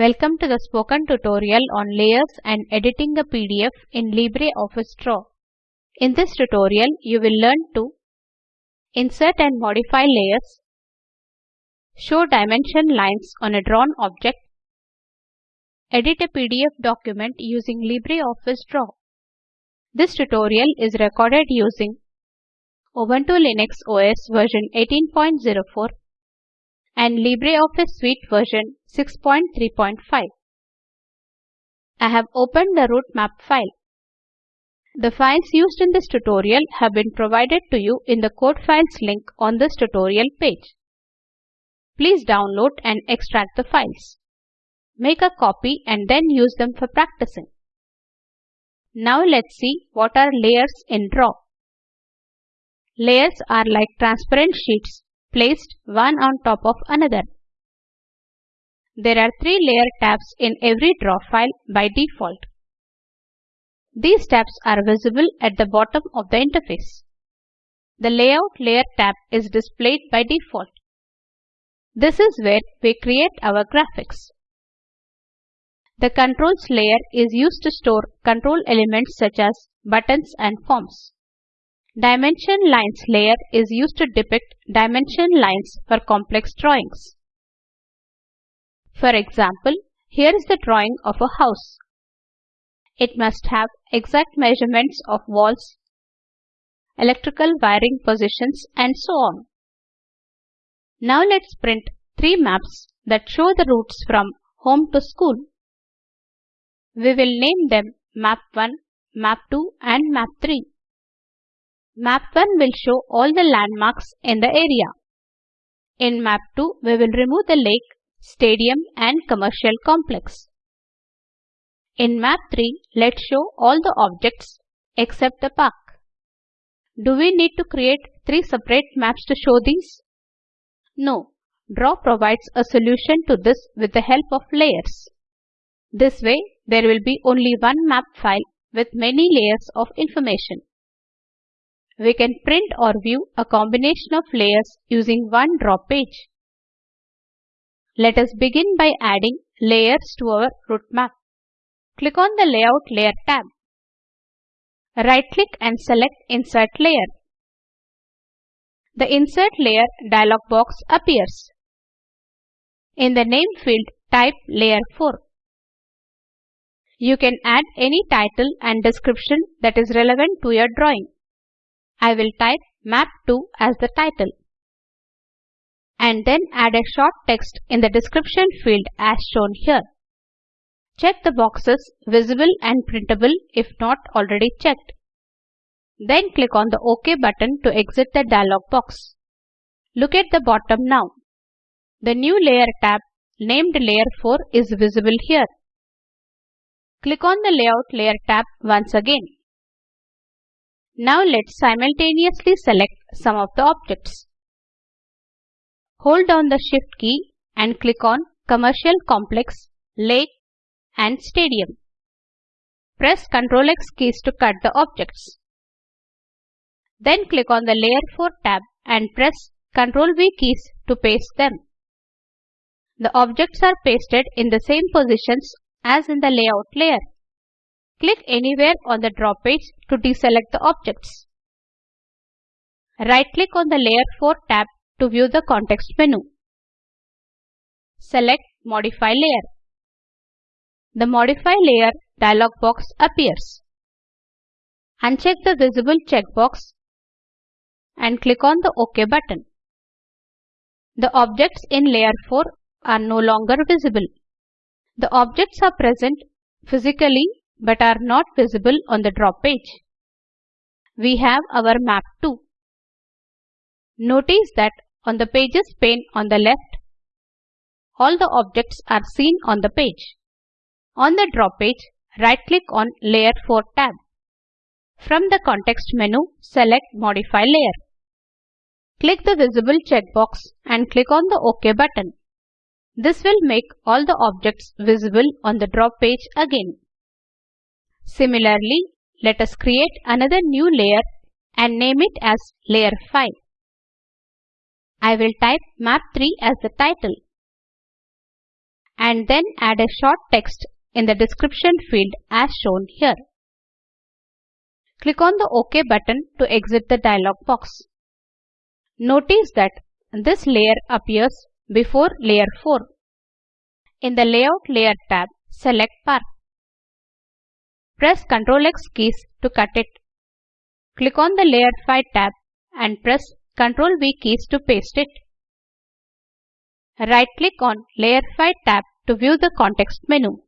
Welcome to the spoken tutorial on layers and editing a PDF in LibreOffice Draw. In this tutorial, you will learn to insert and modify layers, show dimension lines on a drawn object, edit a PDF document using LibreOffice Draw. This tutorial is recorded using Ubuntu Linux OS version 18.04 and LibreOffice Suite version 6.3.5. I have opened the route map file. The files used in this tutorial have been provided to you in the code files link on this tutorial page. Please download and extract the files. Make a copy and then use them for practicing. Now let's see what are layers in Draw. Layers are like transparent sheets placed one on top of another. There are three layer tabs in every draw file by default. These tabs are visible at the bottom of the interface. The Layout Layer tab is displayed by default. This is where we create our graphics. The Controls layer is used to store control elements such as buttons and forms. Dimension Lines layer is used to depict dimension lines for complex drawings. For example, here is the drawing of a house. It must have exact measurements of walls, electrical wiring positions and so on. Now let's print three maps that show the routes from home to school. We will name them Map 1, Map 2 and Map 3. Map 1 will show all the landmarks in the area. In Map 2, we will remove the lake, stadium and commercial complex. In Map 3, let's show all the objects except the park. Do we need to create three separate maps to show these? No. Draw provides a solution to this with the help of layers. This way, there will be only one map file with many layers of information. We can print or view a combination of layers using one draw page. Let us begin by adding layers to our route map. Click on the Layout Layer tab. Right-click and select Insert Layer. The Insert Layer dialog box appears. In the name field, type Layer 4. You can add any title and description that is relevant to your drawing. I will type map 2 as the title and then add a short text in the description field as shown here. Check the boxes visible and printable if not already checked. Then click on the OK button to exit the dialog box. Look at the bottom now. The new layer tab named layer 4 is visible here. Click on the layout layer tab once again. Now let's simultaneously select some of the objects. Hold down the Shift key and click on Commercial Complex, Lake and Stadium. Press Ctrl X keys to cut the objects. Then click on the Layer 4 tab and press Ctrl V keys to paste them. The objects are pasted in the same positions as in the layout layer. Click anywhere on the draw page to deselect the objects. Right-click on the Layer 4 tab to view the context menu. Select Modify Layer. The Modify Layer dialog box appears. Uncheck the visible checkbox and click on the OK button. The objects in Layer 4 are no longer visible. The objects are present physically but are not visible on the draw page. We have our map too. Notice that on the Pages pane on the left, all the objects are seen on the page. On the draw page, right-click on Layer 4 tab. From the context menu, select Modify Layer. Click the visible checkbox and click on the OK button. This will make all the objects visible on the draw page again. Similarly, let us create another new layer and name it as layer 5. I will type map 3 as the title. and then add a short text in the description field as shown here. Click on the OK button to exit the dialog box. Notice that this layer appears before layer 4. In the Layout Layer tab, select Path. Press Ctrl X keys to cut it. Click on the Layer 5 tab and press Ctrl V keys to paste it. Right-click on Layer 5 tab to view the context menu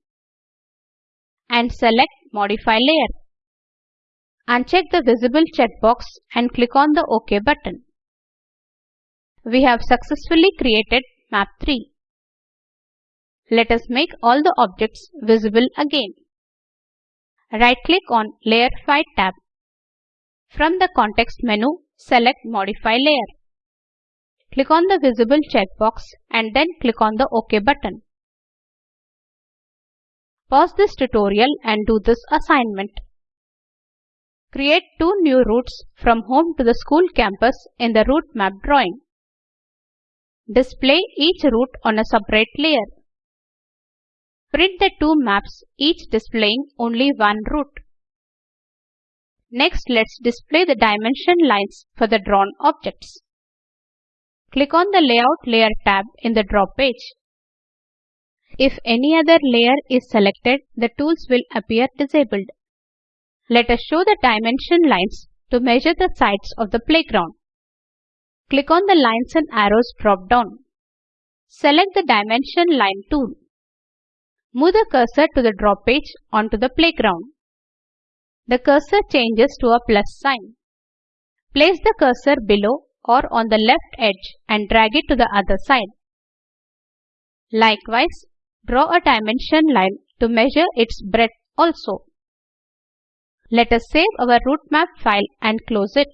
and select Modify Layer. Uncheck the visible checkbox and click on the OK button. We have successfully created map 3. Let us make all the objects visible again. Right-click on Layer 5 tab. From the context menu, select Modify Layer. Click on the visible checkbox and then click on the OK button. Pause this tutorial and do this assignment. Create two new routes from home to the school campus in the route map drawing. Display each route on a separate layer. Print the two maps, each displaying only one route. Next, let's display the dimension lines for the drawn objects. Click on the Layout Layer tab in the Draw page. If any other layer is selected, the tools will appear disabled. Let us show the dimension lines to measure the sides of the playground. Click on the Lines and Arrows drop-down. Select the Dimension Line tool. Move the cursor to the draw page onto the playground. The cursor changes to a plus sign. Place the cursor below or on the left edge and drag it to the other side. Likewise, draw a dimension line to measure its breadth also. Let us save our route map file and close it.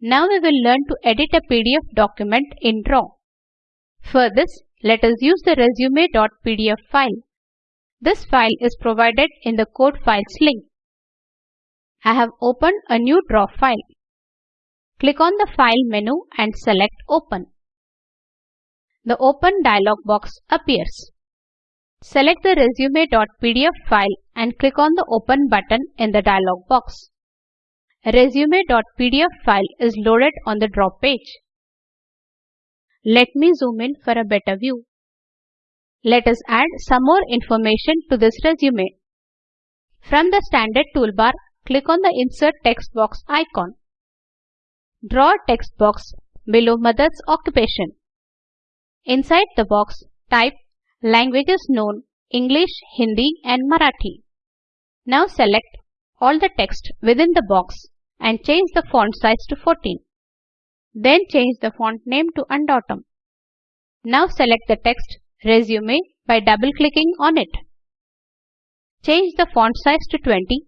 Now we will learn to edit a PDF document in Draw. For this, let us use the resume.pdf file. This file is provided in the code files link. I have opened a new Draw file. Click on the File menu and select Open. The Open dialog box appears. Select the resume.pdf file and click on the Open button in the dialog box. Resume.pdf file is loaded on the draw page. Let me zoom in for a better view. Let us add some more information to this resume. From the standard toolbar, click on the Insert text box icon. Draw a text box below mother's occupation. Inside the box, type languages known English, Hindi and Marathi. Now select all the text within the box and change the font size to 14. Then change the font name to Undotum. Now select the text Resume by double-clicking on it. Change the font size to 20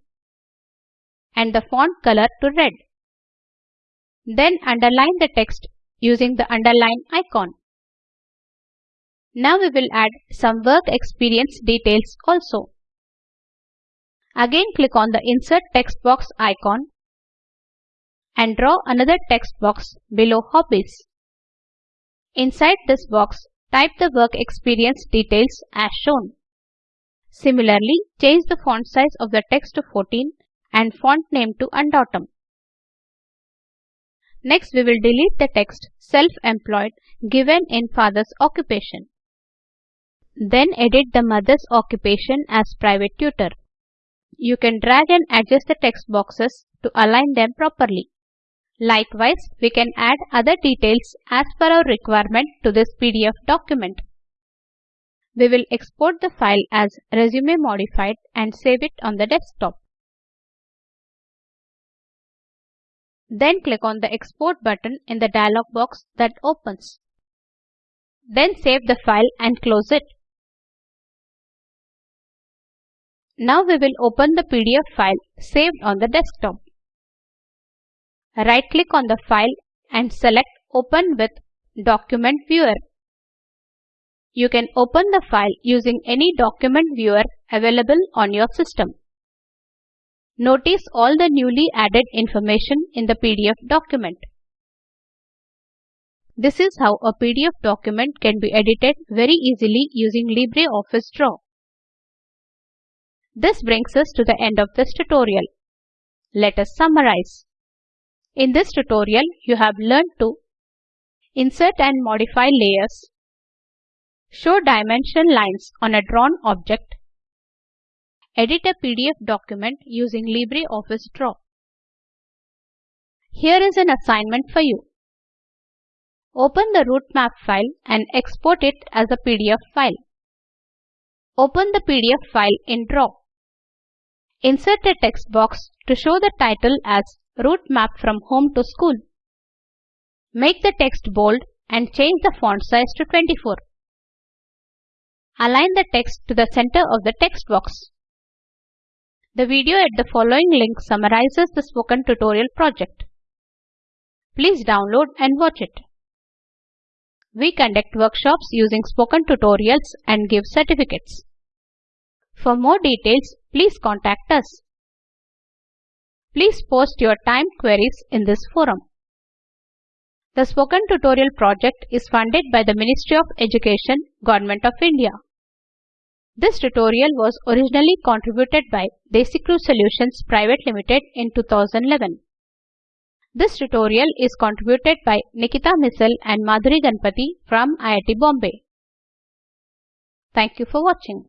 and the font color to red. Then underline the text using the underline icon. Now we will add some work experience details also. Again click on the Insert text box icon and draw another text box below Hobbies. Inside this box, type the work experience details as shown. Similarly, change the font size of the text to 14 and font name to Undotum. Next, we will delete the text self-employed given in father's occupation. Then edit the mother's occupation as private tutor. You can drag and adjust the text boxes to align them properly. Likewise, we can add other details as per our requirement to this PDF document. We will export the file as resume modified and save it on the desktop. Then click on the export button in the dialog box that opens. Then save the file and close it. Now we will open the PDF file saved on the desktop. Right-click on the file and select Open with Document Viewer. You can open the file using any document viewer available on your system. Notice all the newly added information in the PDF document. This is how a PDF document can be edited very easily using LibreOffice Draw. This brings us to the end of this tutorial. Let us summarize. In this tutorial, you have learned to insert and modify layers, show dimension lines on a drawn object, edit a PDF document using LibreOffice Draw. Here is an assignment for you. Open the route map file and export it as a PDF file. Open the PDF file in Draw. Insert a text box to show the title as Route Map from Home to School. Make the text bold and change the font size to 24. Align the text to the center of the text box. The video at the following link summarizes the spoken tutorial project. Please download and watch it. We conduct workshops using spoken tutorials and give certificates. For more details, please contact us. Please post your time queries in this forum. The Spoken Tutorial project is funded by the Ministry of Education, Government of India. This tutorial was originally contributed by DesiCrew Solutions Private Limited in 2011. This tutorial is contributed by Nikita Misal and Madhuri Ganpati from IIT Bombay. Thank you for watching.